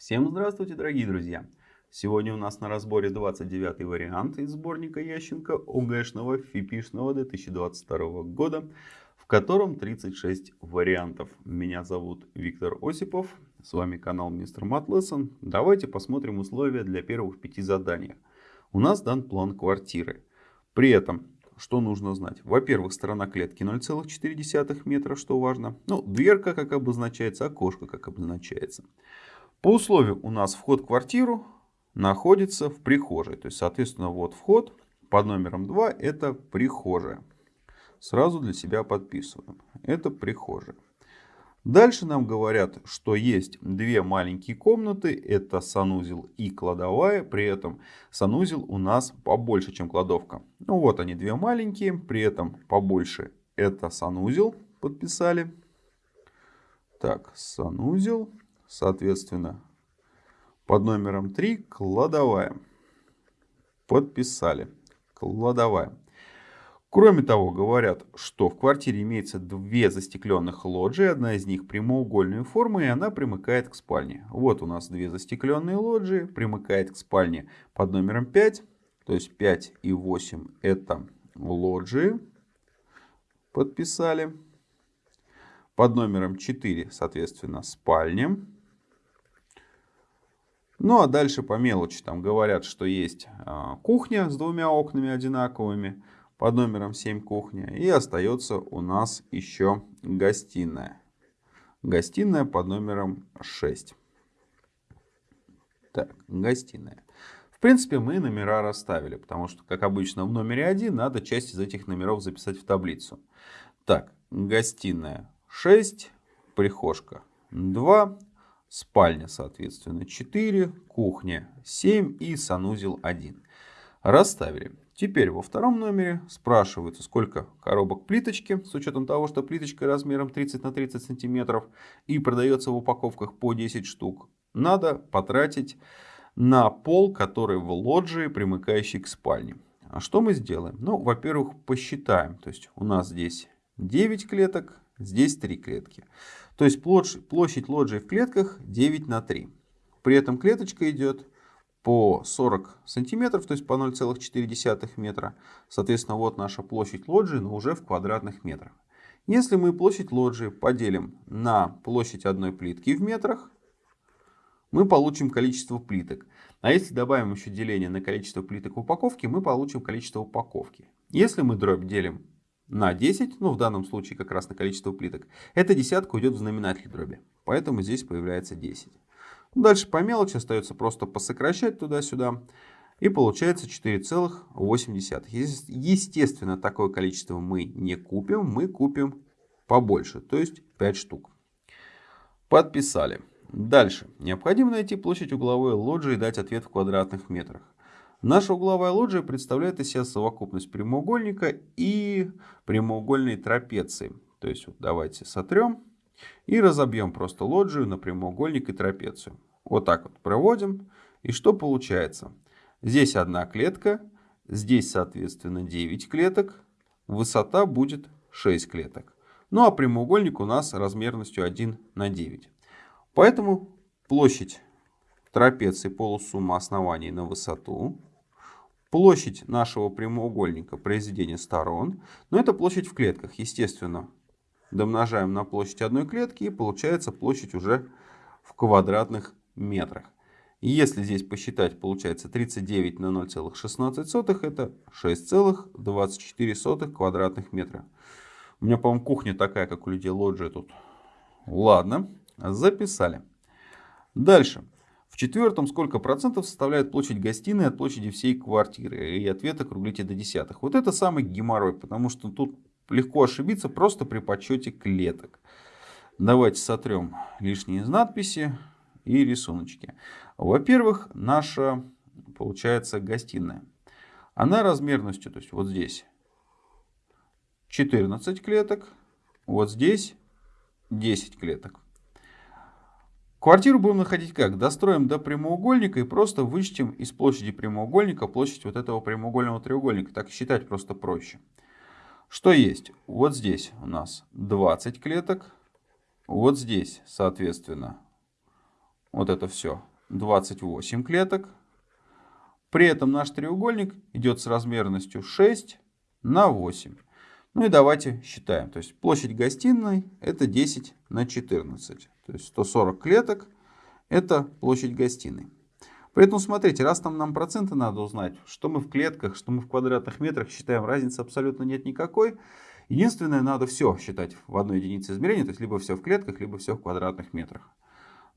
Всем здравствуйте, дорогие друзья! Сегодня у нас на разборе 29 вариант из сборника Ященко ОГЭшного ФИПИшного 2022 года, в котором 36 вариантов. Меня зовут Виктор Осипов, с вами канал Мистер Матлессон. Давайте посмотрим условия для первых пяти заданий. У нас дан план квартиры. При этом что нужно знать? Во-первых, сторона клетки 0,4 метра, что важно. Ну, дверка как обозначается, окошко как обозначается. По условию у нас вход в квартиру находится в прихожей. То есть, соответственно, вот вход под номером 2 это прихожая. Сразу для себя подписываем. Это прихожая. Дальше нам говорят, что есть две маленькие комнаты, это санузел и кладовая, при этом санузел у нас побольше, чем кладовка. Ну вот они две маленькие, при этом побольше это санузел, подписали. Так, санузел, соответственно, под номером 3 кладовая, подписали, кладовая. Кроме того, говорят, что в квартире имеется две застекленных лоджии. Одна из них прямоугольной формы, и она примыкает к спальне. Вот у нас две застекленные лоджии, примыкает к спальне под номером 5. То есть 5 и 8 это лоджии. Подписали. Под номером 4, соответственно, спальня. Ну а дальше по мелочи там говорят, что есть а, кухня с двумя окнами одинаковыми под номером 7 кухня. И остается у нас еще гостиная. Гостиная под номером 6. Так, гостиная. В принципе, мы номера расставили, потому что, как обычно, в номере 1 надо часть из этих номеров записать в таблицу. Так, гостиная 6, прихожка 2, спальня, соответственно, 4, кухня 7 и санузел 1. Расставили. Теперь во втором номере спрашивается, сколько коробок плиточки, с учетом того, что плиточка размером 30 на 30 сантиметров и продается в упаковках по 10 штук. Надо потратить на пол, который в лоджии, примыкающий к спальне. А что мы сделаем? Ну, во-первых, посчитаем. То есть у нас здесь 9 клеток, здесь 3 клетки. То есть площадь лоджии в клетках 9 на 3. При этом клеточка идет по 40 сантиметров, то есть по 0,4 метра. Соответственно, вот наша площадь лоджии, но уже в квадратных метрах. Если мы площадь лоджии поделим на площадь одной плитки в метрах, мы получим количество плиток. А если добавим еще деление на количество плиток в упаковке, мы получим количество упаковки. Если мы дробь делим на 10, ну в данном случае как раз на количество плиток, эта десятка уйдет в знаменатель дроби. Поэтому здесь появляется 10. Дальше по мелочи остается просто посокращать туда-сюда. И получается 4,8. Естественно, такое количество мы не купим. Мы купим побольше, то есть 5 штук. Подписали. Дальше. Необходимо найти площадь угловой лоджии и дать ответ в квадратных метрах. Наша угловая лоджия представляет из себя совокупность прямоугольника и прямоугольной трапеции. То есть вот давайте сотрем. И разобьем просто лоджию на прямоугольник и трапецию. Вот так вот проводим. И что получается? Здесь одна клетка, здесь, соответственно, 9 клеток. Высота будет 6 клеток. Ну а прямоугольник у нас размерностью 1 на 9. Поэтому площадь трапеции полусумма оснований на высоту. Площадь нашего прямоугольника произведения сторон. Но это площадь в клетках. Естественно, домножаем на площадь одной клетки и получается площадь уже в квадратных метрах. Если здесь посчитать, получается 39 на 0,16, это 6,24 квадратных метра. У меня, по-моему, кухня такая, как у людей лоджия тут. Ладно, записали. Дальше. Четвертом сколько процентов составляет площадь гостиной от площади всей квартиры? И ответ округлите до десятых. Вот это самый геморрой, потому что тут легко ошибиться просто при подсчете клеток. Давайте сотрем лишние надписи и рисуночки. Во-первых, наша, получается, гостиная. Она размерностью, то есть вот здесь 14 клеток, вот здесь 10 клеток. Квартиру будем находить как? Достроим до прямоугольника и просто вычтем из площади прямоугольника площадь вот этого прямоугольного треугольника. Так считать просто проще. Что есть? Вот здесь у нас 20 клеток. Вот здесь, соответственно, вот это все 28 клеток. При этом наш треугольник идет с размерностью 6 на 8. Ну и давайте считаем. То есть площадь гостиной это 10 на 14. То есть 140 клеток это площадь гостиной. Поэтому смотрите, раз там нам проценты надо узнать, что мы в клетках, что мы в квадратных метрах считаем, разницы абсолютно нет никакой. Единственное, надо все считать в одной единице измерения, то есть либо все в клетках, либо все в квадратных метрах.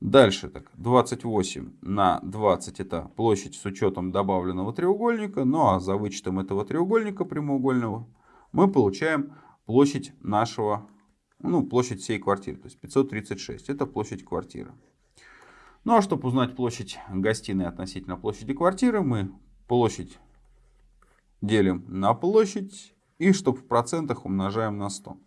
Дальше так, 28 на 20 это площадь с учетом добавленного треугольника, ну а за вычетом этого треугольника прямоугольного мы получаем площадь нашего, ну площадь всей квартиры, то есть 536, это площадь квартиры. Ну а чтобы узнать площадь гостиной относительно площади квартиры, мы площадь делим на площадь и чтобы в процентах умножаем на 100.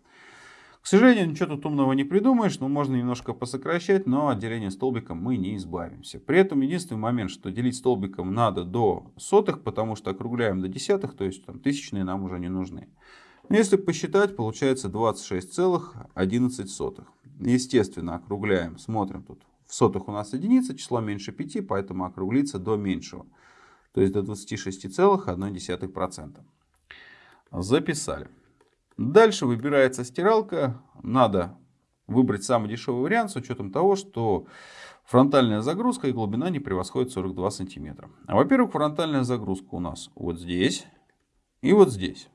К сожалению, ничего тут умного не придумаешь, но можно немножко посокращать, но от деления столбиком мы не избавимся. При этом единственный момент, что делить столбиком надо до сотых, потому что округляем до десятых, то есть там, тысячные нам уже не нужны. Если посчитать, получается 26,11. Естественно, округляем, смотрим тут в сотых у нас единица, число меньше 5, поэтому округлится до меньшего. То есть до 26,1%. Записали. Дальше выбирается стиралка. Надо выбрать самый дешевый вариант с учетом того, что фронтальная загрузка и глубина не превосходит 42 сантиметра. Во-первых, фронтальная загрузка у нас вот здесь и вот здесь.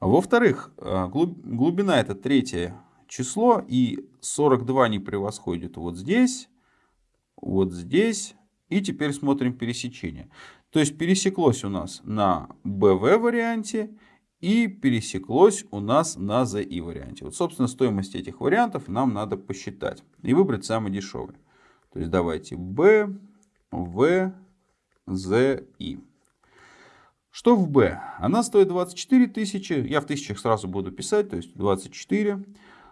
Во-вторых, э, глубина это третье число, и 42 не превосходит вот здесь, вот здесь. И теперь смотрим пересечение. То есть пересеклось у нас на BV варианте и пересеклось у нас на ZI варианте. Вот, собственно, стоимость этих вариантов нам надо посчитать и выбрать самый дешевый. То есть давайте B, V, Z, I. Что в B? Она стоит 24 тысячи. Я в тысячах сразу буду писать, то есть 24.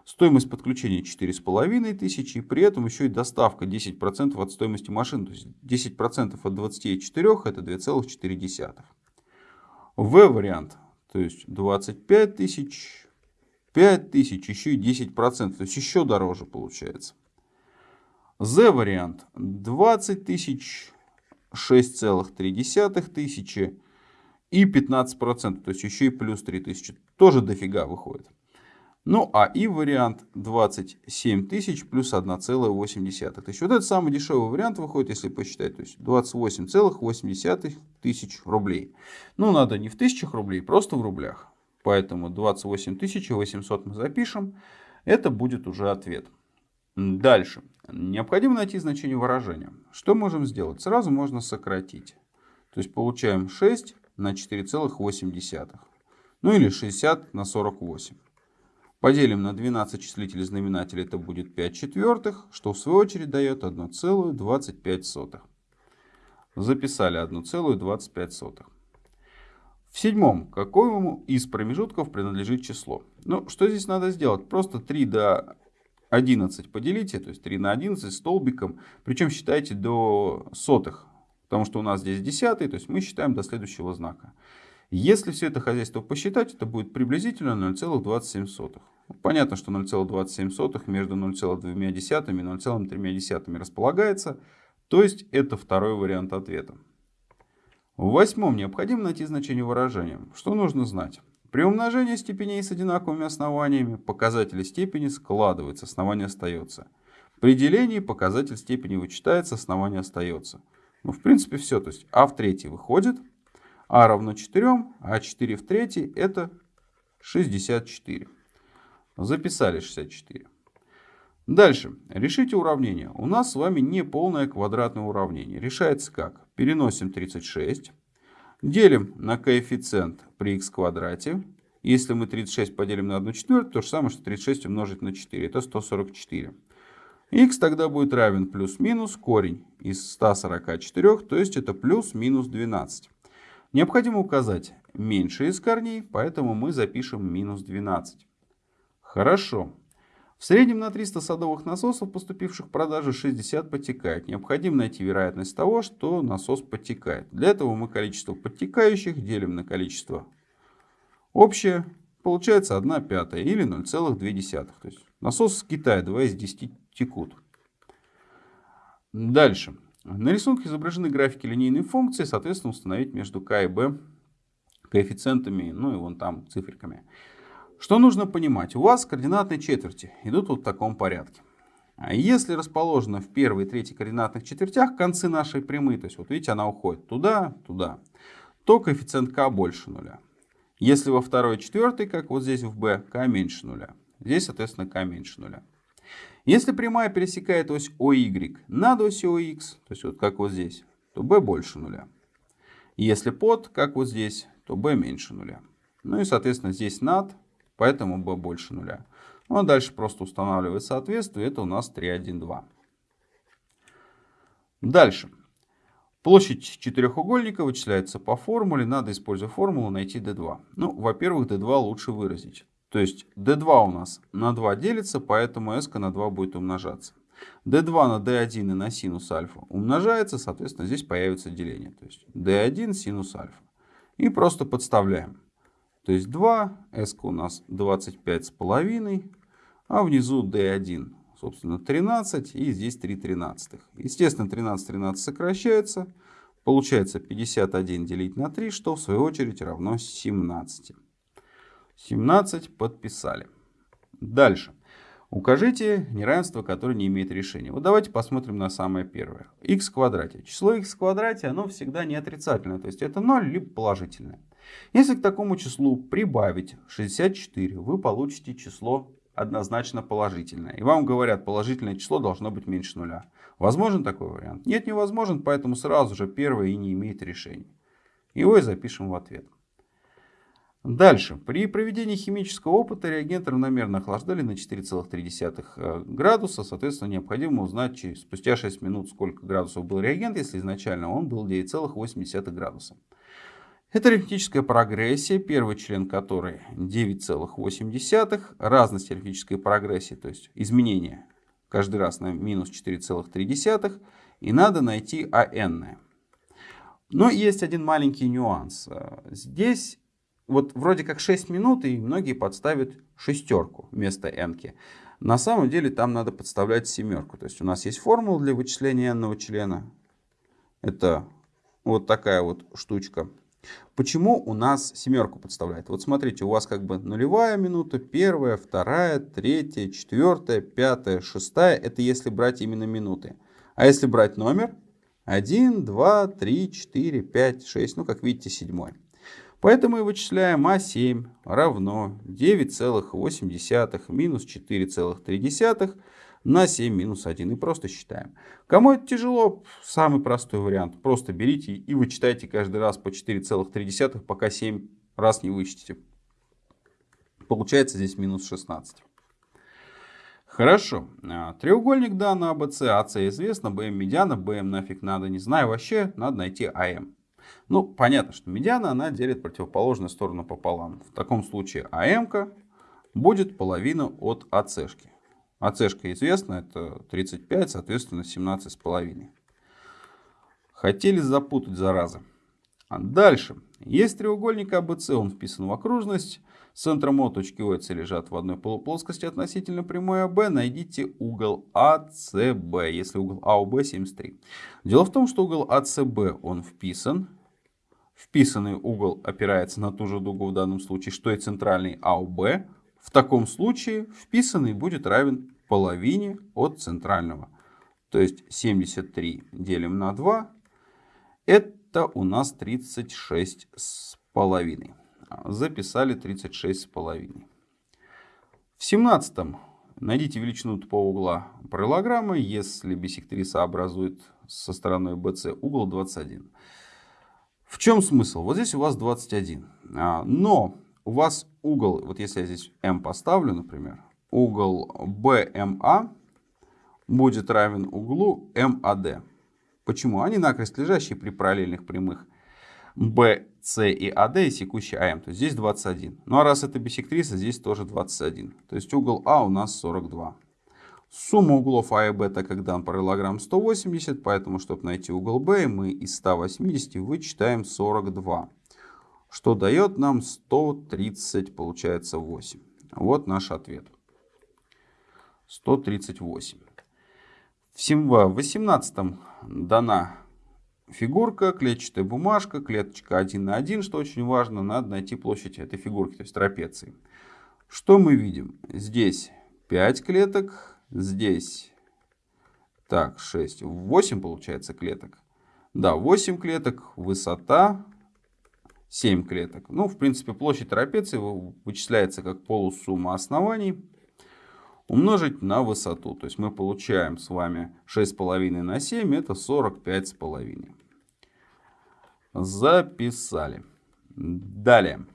Стоимость подключения 4,5 тысячи. При этом еще и доставка 10% от стоимости машин. То есть 10% от 24 это 2,4. В вариант. То есть 25 тысяч, 5 тысяч, еще и 10%. То есть еще дороже получается. Z вариант 20 тысяч, 6,3 тысячи и 15%, то есть еще и плюс 3000. Тоже дофига выходит. Ну, а и вариант 27 тысяч плюс 1,8. То есть вот этот самый дешевый вариант выходит, если посчитать, то есть 28,8 тысяч рублей. Ну, надо не в тысячах рублей, просто в рублях. Поэтому 28 800 мы запишем. Это будет уже ответ. Дальше. Необходимо найти значение выражения. Что можем сделать? Сразу можно сократить. То есть получаем 6 на 4,8. Ну или 60 на 48. Поделим на 12 числителей знаменателя, это будет 5 четвертых, что в свою очередь дает 1,25. Записали 1,25. В седьмом, какому из промежутков принадлежит число? Ну, что здесь надо сделать? Просто 3 до 11 поделите, то есть 3 на 11 столбиком, причем считайте до сотых, потому что у нас здесь десятый, то есть мы считаем до следующего знака. Если все это хозяйство посчитать, это будет приблизительно 0,27. Понятно, что 0,27 между 0,2 и 0,3 располагается, то есть это второй вариант ответа. В восьмом необходимо найти значение выражения. Что нужно знать? При умножении степеней с одинаковыми основаниями показатели степени складываются, основание остается. При делении показатель степени вычитается, основание остается. Ну, в принципе, все. То есть а в третьей выходит, а равно 4, а 4 в третьей это 64. Записали 64. Дальше. Решите уравнение. У нас с вами не полное квадратное уравнение. Решается как? Переносим 36. Делим на коэффициент при х квадрате. Если мы 36 поделим на 1 четвертую, то же самое, что 36 умножить на 4. Это 144. Х тогда будет равен плюс-минус корень из 144, то есть это плюс-минус 12. Необходимо указать меньше из корней, поэтому мы запишем минус 12. Хорошо. В среднем на 300 садовых насосов, поступивших в продажу, 60 подтекает. Необходимо найти вероятность того, что насос подтекает. Для этого мы количество подтекающих делим на количество общее. Получается 1 пятая или 0,2. То есть насос с Китая 2 из 10 текут. Дальше. На рисунке изображены графики линейной функции, соответственно, установить между k и b коэффициентами, ну и вон там циферками. Что нужно понимать? У вас координатные четверти идут вот в таком порядке. А если расположена в первой и третьей координатных четвертях концы нашей прямой, то есть вот видите, она уходит туда, туда, то коэффициент k больше нуля. Если во второй и четвертой, как вот здесь в b, k меньше нуля. Здесь, соответственно, k меньше нуля. Если прямая пересекает ось OY над осью OX, то есть вот как вот здесь, то b больше нуля. Если под, как вот здесь, то b меньше нуля. Ну и, соответственно, здесь над, поэтому b больше нуля. Ну а дальше просто устанавливает соответствие, это у нас 3, 1, 2. Дальше. Площадь четырехугольника вычисляется по формуле. Надо, используя формулу, найти d2. Ну, во-первых, d2 лучше выразить. То есть d2 у нас на 2 делится, поэтому s на 2 будет умножаться. d2 на d1 и на синус альфа умножается, соответственно, здесь появится деление. То есть d1 синус альфа. И просто подставляем. То есть 2, s у нас 25,5, а внизу d1, собственно, 13, и здесь 3 тринадцатых. Естественно, 13 13 сокращается. Получается 51 делить на 3, что в свою очередь равно 17. 17 подписали. Дальше. Укажите неравенство, которое не имеет решения. Вот давайте посмотрим на самое первое. x в квадрате. Число x в квадрате, оно всегда не отрицательное. То есть это 0 либо положительное. Если к такому числу прибавить 64, вы получите число однозначно положительное. И вам говорят, положительное число должно быть меньше нуля. Возможен такой вариант? Нет, невозможен, поэтому сразу же первое и не имеет решения. Его и запишем в ответ. Дальше. При проведении химического опыта реагент равномерно охлаждали на 4,3 э, градуса. Соответственно, необходимо узнать через, спустя 6 минут, сколько градусов был реагент, если изначально он был 9,8 градуса. Это арифметическая прогрессия, первый член которой 9,8. Разность арифметической прогрессии, то есть изменение каждый раз на минус 4,3. И надо найти АН. Но есть один маленький нюанс. Здесь вот вроде как 6 минут, и многие подставят шестерку вместо n. -ки. На самом деле там надо подставлять семерку. То есть у нас есть формула для вычисления n члена. Это вот такая вот штучка. Почему у нас семерку подставляет? Вот смотрите, у вас как бы нулевая минута, первая, вторая, третья, четвертая, пятая, шестая. Это если брать именно минуты. А если брать номер? 1, 2, 3, 4, 5, 6. Ну, как видите, седьмой. Поэтому и вычисляем А7 равно 9,8 минус 4,3 на 7 минус 1. И просто считаем. Кому это тяжело, самый простой вариант. Просто берите и вычитайте каждый раз по 4,3, пока 7 раз не вычтите. Получается здесь минус 16. Хорошо. А, треугольник данного АБЦ, АС известно, БМ медиана, БМ нафиг надо, не знаю вообще, надо найти АМ. Ну, понятно, что медиана, она делит противоположную сторону пополам. В таком случае АМ будет половина от АЦшки. АЦшка известна, это 35, соответственно 17,5. Хотели запутать, заразы. А дальше. Есть треугольник АБЦ, он вписан в окружность. Центром О точки О лежат в одной полуплоскости относительно прямой АБ. Найдите угол АЦБ, если угол АОБ 73. Дело в том, что угол АЦБ он вписан Вписанный угол опирается на ту же дугу в данном случае, что и центральный АОБ. В таком случае вписанный будет равен половине от центрального. То есть 73 делим на 2. Это у нас 36 с половиной. Записали 36 с половиной. В 17 найдите величину тупого угла параллелограммы, если бисектриса образует со стороной BC угол 21. В чем смысл? Вот здесь у вас 21. А, но у вас угол, вот если я здесь m поставлю, например, угол BMA будет равен углу MAD. Почему? Они накрест лежащие при параллельных прямых BC и AD и секущий AM. То есть здесь 21. Ну а раз это бисектриса, здесь тоже 21. То есть угол А у нас 42. Сумма углов А и Б, так как дан параллелограмм 180, поэтому, чтобы найти угол Б, мы из 180 вычитаем 42, что дает нам 130, получается 8. Вот наш ответ. 138. В 18 дана фигурка, клетчатая бумажка, клеточка 1 на 1, что очень важно, надо найти площадь этой фигурки, то есть трапеции. Что мы видим? Здесь 5 клеток, здесь так, 6, 8 получается клеток. Да, 8 клеток, высота 7 клеток. Ну, в принципе, площадь трапеции вычисляется как полусумма оснований умножить на высоту. То есть мы получаем с вами 6,5 на 7, это 45,5. Записали. Далее.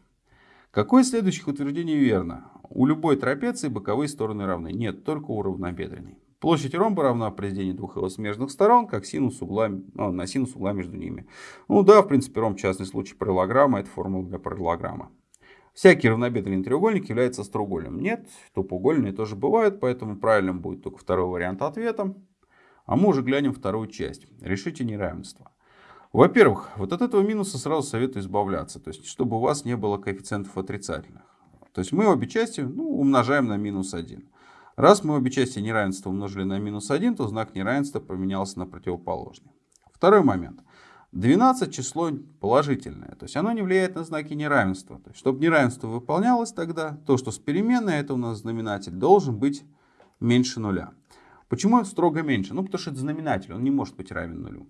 Какое из следующих утверждений верно? У любой трапеции боковые стороны равны. Нет, только у равнобедренной. Площадь ромба равна произведению двух его смежных сторон, как синус угла, ну, на синус угла между ними. Ну да, в принципе, ромб частный случай параллограмма, это формула для параллограмма. Всякий равнобедренный треугольник является остроугольным. Нет, тупоугольные тоже бывают, поэтому правильным будет только второй вариант ответа. А мы уже глянем вторую часть. Решите неравенство. Во-первых, вот от этого минуса сразу советую избавляться, то есть чтобы у вас не было коэффициентов отрицательных. То есть мы обе части ну, умножаем на минус 1. Раз мы обе части неравенства умножили на минус 1, то знак неравенства поменялся на противоположный. Второй момент. 12 число положительное, то есть оно не влияет на знаки неравенства. То есть, чтобы неравенство выполнялось тогда, то, что с переменной, это у нас знаменатель, должен быть меньше нуля. Почему строго меньше? Ну, потому что это знаменатель, он не может быть равен нулю.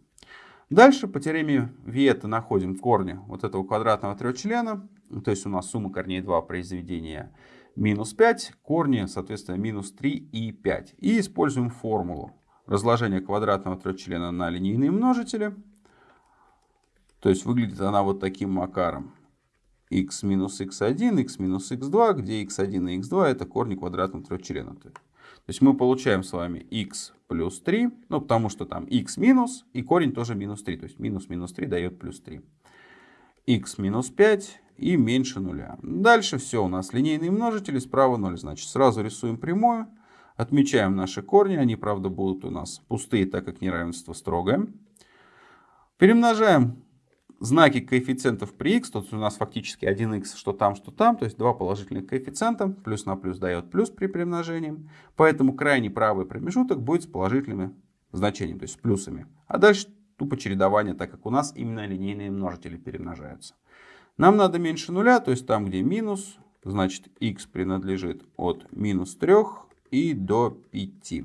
Дальше по теореме Виета находим корни вот этого квадратного трехчлена. То есть у нас сумма корней 2 произведения минус 5, корни, соответственно, минус 3 и 5. И используем формулу разложения квадратного трехчлена на линейные множители. То есть выглядит она вот таким макаром. x минус x1, x минус x2, где x1 и x2 это корни квадратного трехчлена. То есть мы получаем с вами x плюс 3, ну потому что там x минус и корень тоже минус 3. То есть минус минус 3 дает плюс 3. x минус 5 и меньше нуля. Дальше все, у нас линейные множители, справа 0. Значит, сразу рисуем прямую, отмечаем наши корни. Они, правда, будут у нас пустые, так как неравенство строгое. Перемножаем знаки коэффициентов при x. Тут у нас фактически 1x, что там, что там. То есть два положительных коэффициента. Плюс на плюс дает плюс при перемножении. Поэтому крайний правый промежуток будет с положительными значениями, то есть с плюсами. А дальше тупо чередование, так как у нас именно линейные множители перемножаются. Нам надо меньше нуля, то есть там, где минус, значит x принадлежит от минус 3 и до 5.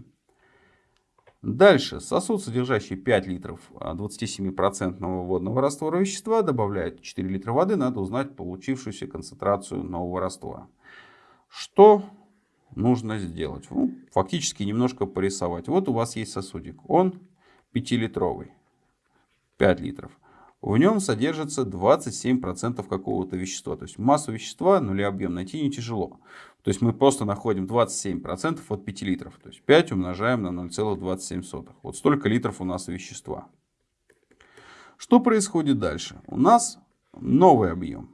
Дальше сосуд, содержащий 5 литров 27% а, водного раствора вещества, добавляет 4 литра воды, надо узнать получившуюся концентрацию нового раствора. Что нужно сделать? Ну, фактически немножко порисовать. Вот у вас есть сосудик, он 5-литровый, 5 литров в нем содержится 27% какого-то вещества. То есть массу вещества, нули объем найти не тяжело. То есть мы просто находим 27% от 5 литров. То есть 5 умножаем на 0,27. Вот столько литров у нас вещества. Что происходит дальше? У нас новый объем.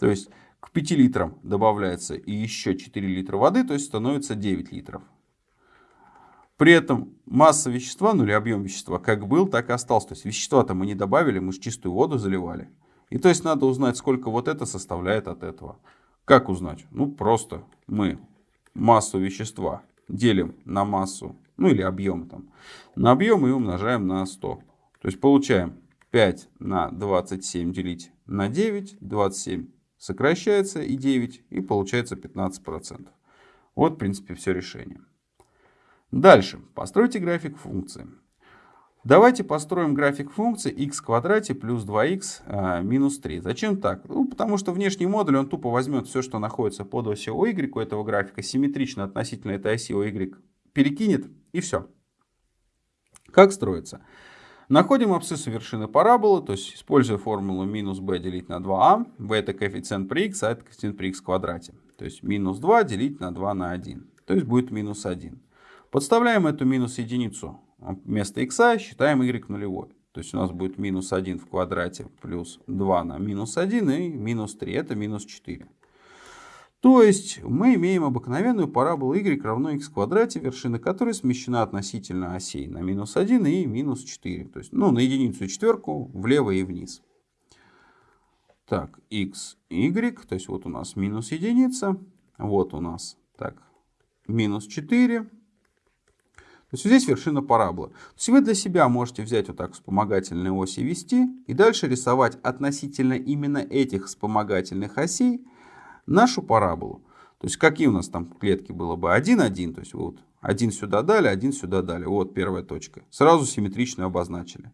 То есть к 5 литрам добавляется и еще 4 литра воды, то есть становится 9 литров. При этом масса вещества, ну или объем вещества, как был, так и остался. То есть вещества-то мы не добавили, мы же чистую воду заливали. И то есть надо узнать, сколько вот это составляет от этого. Как узнать? Ну просто мы массу вещества делим на массу, ну или объем там, на объем и умножаем на 100. То есть получаем 5 на 27 делить на 9, 27 сокращается и 9, и получается 15%. Вот, в принципе, все решение. Дальше. Постройте график функции. Давайте построим график функции x в квадрате плюс 2x а, минус 3. Зачем так? Ну, потому что внешний модуль, он тупо возьмет все, что находится под осью y у этого графика, симметрично относительно этой оси y, перекинет и все. Как строится? Находим абсциссу вершины параболы, то есть используя формулу минус b делить на 2a. b это коэффициент при x, а это коэффициент при x в квадрате. То есть минус 2 делить на 2 на 1. То есть будет минус 1. Подставляем эту минус единицу вместо x, считаем y нулевой. То есть у нас будет минус 1 в квадрате плюс 2 на минус 1 и минус 3. Это минус 4. То есть мы имеем обыкновенную параболу y равно x квадрате, вершина которой смещена относительно осей на минус 1 и минус 4. То есть ну, на единицу и четверку влево и вниз. Так, x, y, то есть вот у нас минус единица, вот у нас так, минус 4, То есть здесь вершина параболы. То есть вы для себя можете взять вот так вспомогательные оси вести и дальше рисовать относительно именно этих вспомогательных осей нашу параболу. То есть какие у нас там клетки было бы? 1, 1, то есть вот один сюда дали, один сюда дали. Вот первая точка. Сразу симметрично обозначили.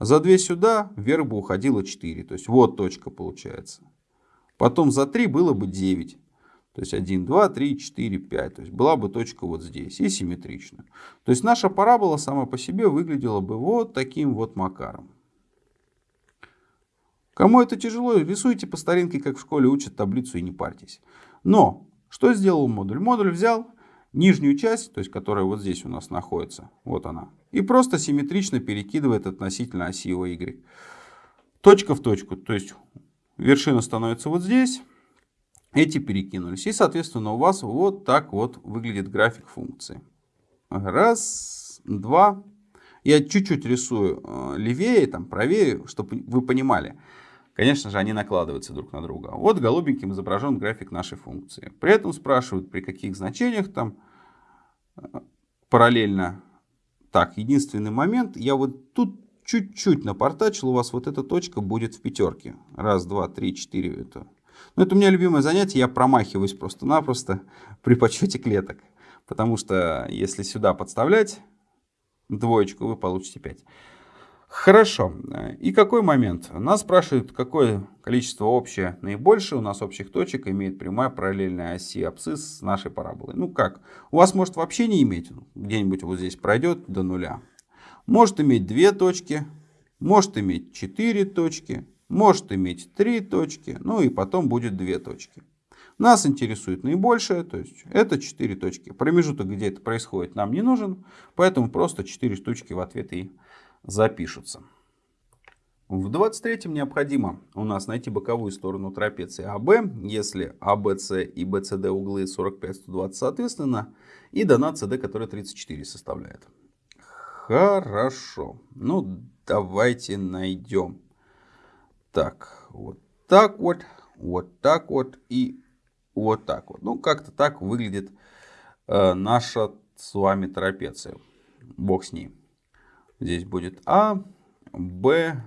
За 2 сюда вверх бы уходило 4. То есть вот точка получается. Потом за 3 было бы 9. То есть 1, 2, 3, 4, 5. То есть была бы точка вот здесь и симметрично. То есть наша парабола сама по себе выглядела бы вот таким вот макаром. Кому это тяжело, рисуйте по старинке, как в школе учат таблицу и не парьтесь. Но что сделал модуль? Модуль взял нижнюю часть, то есть которая вот здесь у нас находится, вот она, и просто симметрично перекидывает относительно оси y. Точка в точку, то есть вершина становится вот здесь, эти перекинулись. И, соответственно, у вас вот так вот выглядит график функции. Раз, два. Я чуть-чуть рисую э, левее, там, правее, чтобы вы понимали. Конечно же, они накладываются друг на друга. Вот голубеньким изображен график нашей функции. При этом спрашивают, при каких значениях там э, параллельно. Так, единственный момент. Я вот тут чуть-чуть напортачил. У вас вот эта точка будет в пятерке. Раз, два, три, четыре. Это но это у меня любимое занятие, я промахиваюсь просто-напросто при подсчете клеток. Потому что если сюда подставлять двоечку, вы получите 5. Хорошо. И какой момент? Нас спрашивают, какое количество общее наибольшее у нас общих точек имеет прямая параллельная оси абсцисс с нашей параболой. Ну как? У вас может вообще не иметь, где-нибудь вот здесь пройдет до нуля. Может иметь две точки, может иметь четыре точки, может иметь три точки, ну и потом будет две точки. Нас интересует наибольшее, то есть это 4 точки. Промежуток, где это происходит, нам не нужен, поэтому просто 4 штучки в ответ и запишутся. В 23-м необходимо у нас найти боковую сторону трапеции АБ, если АБС и БЦД углы 45-120 соответственно, и дана СД, которая 34 составляет. Хорошо. Ну, давайте найдем так, вот так вот, вот так вот и вот так вот. Ну, как-то так выглядит э, наша с вами трапеция. Бог с ней. Здесь будет А, Б,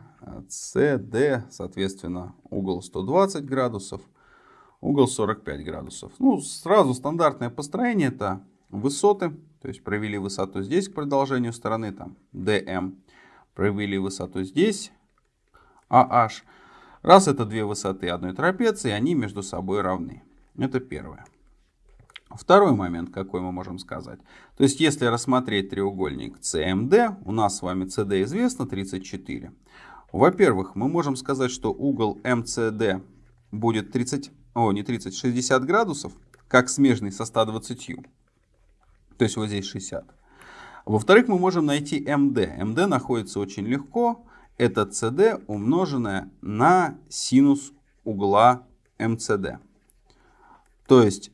С, Д, соответственно, угол 120 градусов, угол 45 градусов. Ну, сразу стандартное построение это высоты, то есть провели высоту здесь к продолжению стороны, там, DM, провели высоту здесь, AH. Раз это две высоты одной трапеции, они между собой равны. Это первое. Второй момент, какой мы можем сказать. То есть, если рассмотреть треугольник CMD, у нас с вами CD известно 34. Во-первых, мы можем сказать, что угол MCD будет 30, о, не 30, 60 градусов, как смежный со 120. То есть, вот здесь 60. Во-вторых, мы можем найти MD. MD находится очень легко это CD умноженное на синус угла МЦД. То есть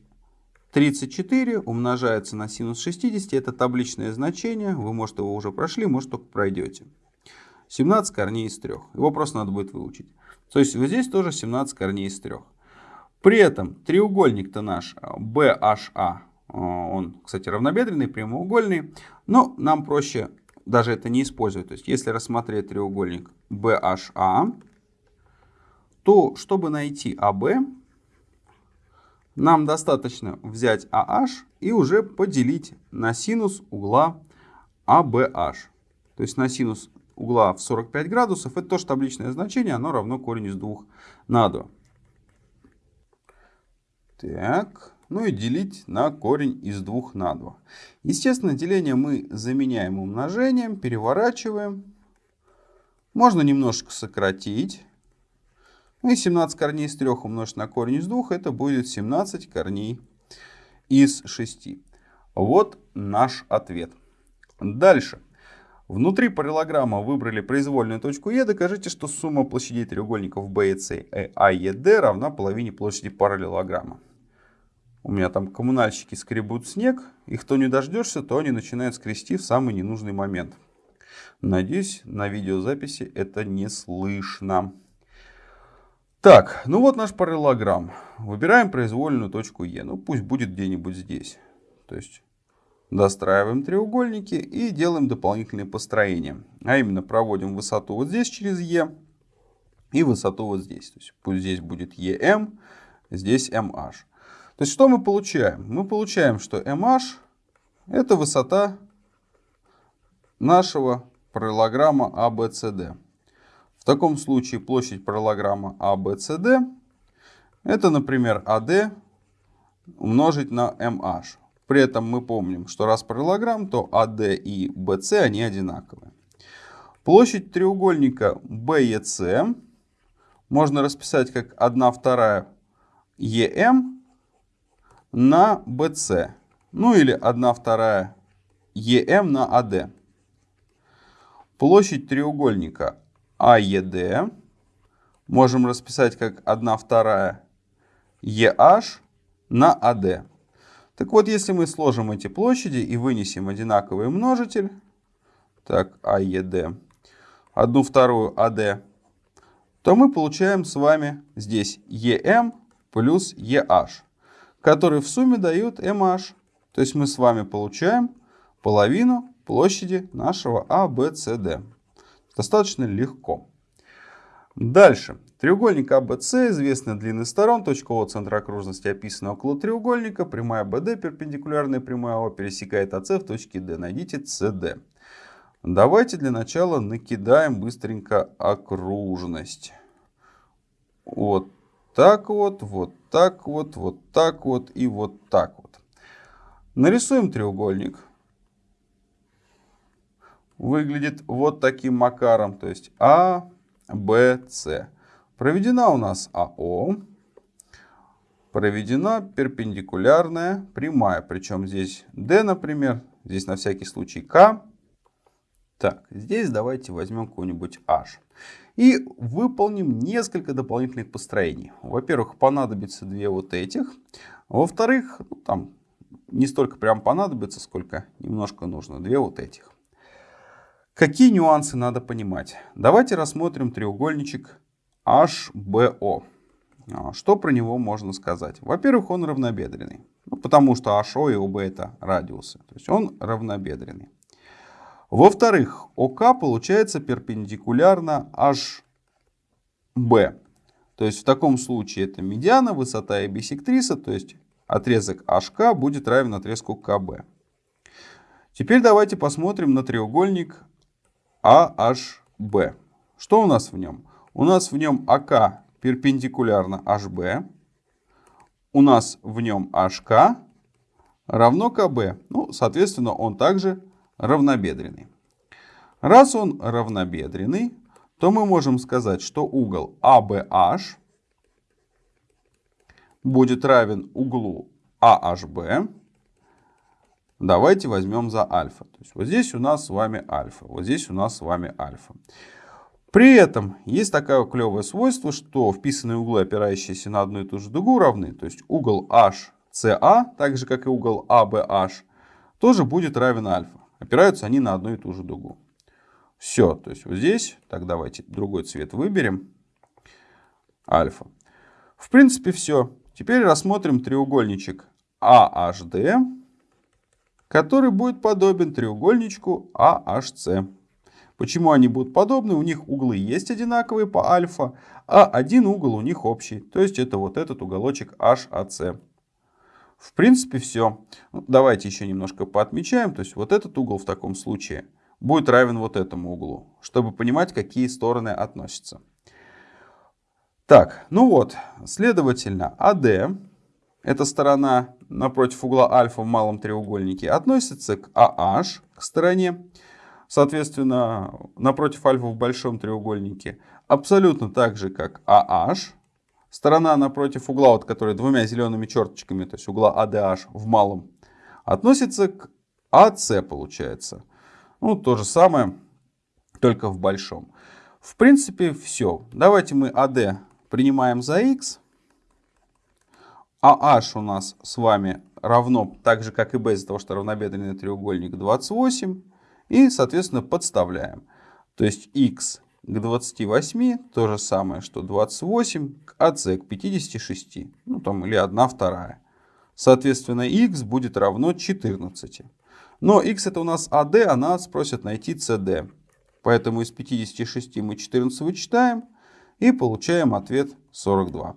34 умножается на синус 60, это табличное значение, вы, может, его уже прошли, может, только пройдете. 17 корней из 3. Его просто надо будет выучить. То есть вот здесь тоже 17 корней из 3. При этом треугольник-то наш BHA, он, кстати, равнобедренный, прямоугольный, но нам проще даже это не использовать. То есть, если рассмотреть треугольник BHA, то, чтобы найти AB, нам достаточно взять AH и уже поделить на синус угла ABH. То есть, на синус угла в 45 градусов, это тоже табличное значение, оно равно корень из 2 на 2. Так. Ну и делить на корень из 2 на 2. Естественно, деление мы заменяем умножением, переворачиваем. Можно немножко сократить. Ну и 17 корней из 3 умножить на корень из 2, это будет 17 корней из 6. Вот наш ответ. Дальше. Внутри параллелограмма выбрали произвольную точку Е. Докажите, что сумма площадей треугольников B и C, А, Е, Д равна половине площади параллелограмма. У меня там коммунальщики скребут снег, и кто не дождешься, то они начинают скрести в самый ненужный момент. Надеюсь, на видеозаписи это не слышно. Так, ну вот наш параллелограмм. Выбираем произвольную точку Е. Ну пусть будет где-нибудь здесь. То есть достраиваем треугольники и делаем дополнительные построения. А именно проводим высоту вот здесь через Е и высоту вот здесь. То есть пусть здесь будет EM, здесь MH. То есть что мы получаем? Мы получаем, что MH это высота нашего параллелограмма ABCD. В таком случае площадь параллелограмма ABCD это, например, AD умножить на MH. При этом мы помним, что раз параллелограмм, то AD и BC они одинаковые. Площадь треугольника BEC можно расписать как 1 вторая EM на BC. Ну или 1 вторая EM на AD. Площадь треугольника AED можем расписать как 1 вторая EH на AD. Так вот, если мы сложим эти площади и вынесем одинаковый множитель, так, AED, 1 вторую AD, то мы получаем с вами здесь EM плюс EH, которые в сумме дают MH. То есть мы с вами получаем половину площади нашего ABCD. Достаточно легко. Дальше. Треугольник ABC, известная длины сторон, точка О центра окружности описана около треугольника, прямая BD, перпендикулярная прямая О, пересекает АС в точке D. Найдите CD. Давайте для начала накидаем быстренько окружность. Вот так вот, вот так вот, вот так вот и вот так вот. Нарисуем треугольник. Выглядит вот таким макаром, то есть А, Б, С. Проведена у нас АО. Проведена перпендикулярная прямая. Причем здесь D, например. Здесь на всякий случай К. Так, здесь давайте возьмем какой-нибудь H. И выполним несколько дополнительных построений. Во-первых, понадобится две вот этих. Во-вторых, ну, там не столько прям понадобится, сколько немножко нужно. Две вот этих. Какие нюансы надо понимать? Давайте рассмотрим треугольничек HBO. А, что про него можно сказать? Во-первых, он равнобедренный. Ну, потому что HO и OB это радиусы. То есть он равнобедренный. Во-вторых, ОК получается перпендикулярно HB. То есть в таком случае это медиана, высота и бисектриса, то есть отрезок HK будет равен отрезку КБ. Теперь давайте посмотрим на треугольник AHB. Что у нас в нем? У нас в нем АК перпендикулярно HB. У нас в нем HK равно КБ. Ну, соответственно, он также равнобедренный. Раз он равнобедренный, то мы можем сказать, что угол ABH будет равен углу AHB. Давайте возьмем за альфа. То есть вот здесь у нас с вами альфа, вот здесь у нас с вами альфа. При этом есть такое клевое свойство, что вписанные углы, опирающиеся на одну и ту же дугу, равны. То есть угол HCA, так же как и угол ABH, тоже будет равен альфа. Опираются они на одну и ту же дугу. Все, то есть вот здесь, так давайте другой цвет выберем, альфа. В принципе все. Теперь рассмотрим треугольничек AHD, который будет подобен треугольничку AHC. Почему они будут подобны? У них углы есть одинаковые по альфа, а один угол у них общий. То есть это вот этот уголочек HAC. В принципе все. Ну, давайте еще немножко поотмечаем. То есть вот этот угол в таком случае будет равен вот этому углу, чтобы понимать, какие стороны относятся. Так, ну вот, следовательно, AD, эта сторона напротив угла альфа в малом треугольнике, относится к AH, к стороне соответственно, напротив альфа в большом треугольнике, абсолютно так же, как AH. Сторона напротив угла, вот, которая двумя зелеными черточками, то есть угла ADH в малом, относится к AC, получается. Ну, то же самое, только в большом. В принципе, все. Давайте мы AD принимаем за x. AH у нас с вами равно, так же как и B, из-за того, что равнобедренный треугольник 28. И, соответственно, подставляем. То есть x к 28 то же самое, что 28 к АС к 56. Ну, там, или 1 вторая. Соответственно, x будет равно 14. Но x это у нас AD, а нас просят найти CD. Поэтому из 56 мы 14 вычитаем и получаем ответ 42.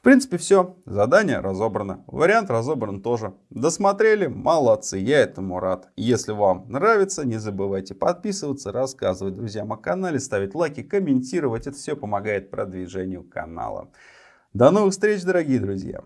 В принципе, все. Задание разобрано. Вариант разобран тоже. Досмотрели? Молодцы. Я этому рад. Если вам нравится, не забывайте подписываться, рассказывать друзьям о канале, ставить лайки, комментировать. Это все помогает продвижению канала. До новых встреч, дорогие друзья.